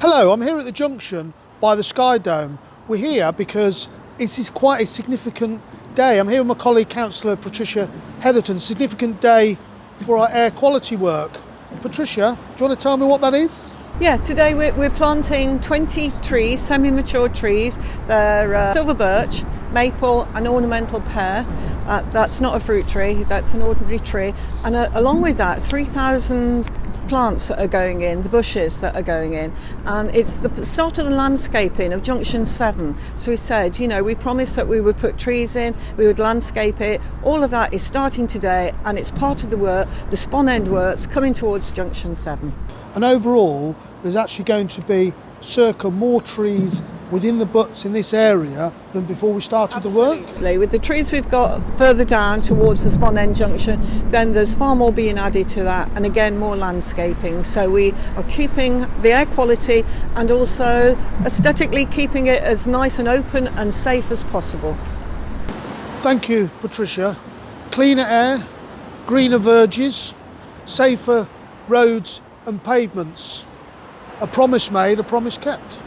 Hello, I'm here at the junction by the Sky Dome. We're here because this is quite a significant day. I'm here with my colleague Councillor Patricia Hetherton, significant day for our air quality work. Patricia, do you want to tell me what that is? Yeah, today we're, we're planting 20 trees, semi mature trees. They're uh, silver birch, maple, and ornamental pear. Uh, that's not a fruit tree, that's an ordinary tree. And uh, along with that, 3,000 plants that are going in, the bushes that are going in, and it's the start of the landscaping of Junction 7. So we said, you know, we promised that we would put trees in, we would landscape it. All of that is starting today, and it's part of the work, the Spon End works coming towards Junction 7. And overall, there's actually going to be circa more trees within the butts in this area than before we started Absolutely. the work? With the trees we've got further down towards the Spon End Junction, then there's far more being added to that, and again, more landscaping. So we are keeping the air quality and also aesthetically keeping it as nice and open and safe as possible. Thank you, Patricia. Cleaner air, greener verges, safer roads and pavements. A promise made, a promise kept.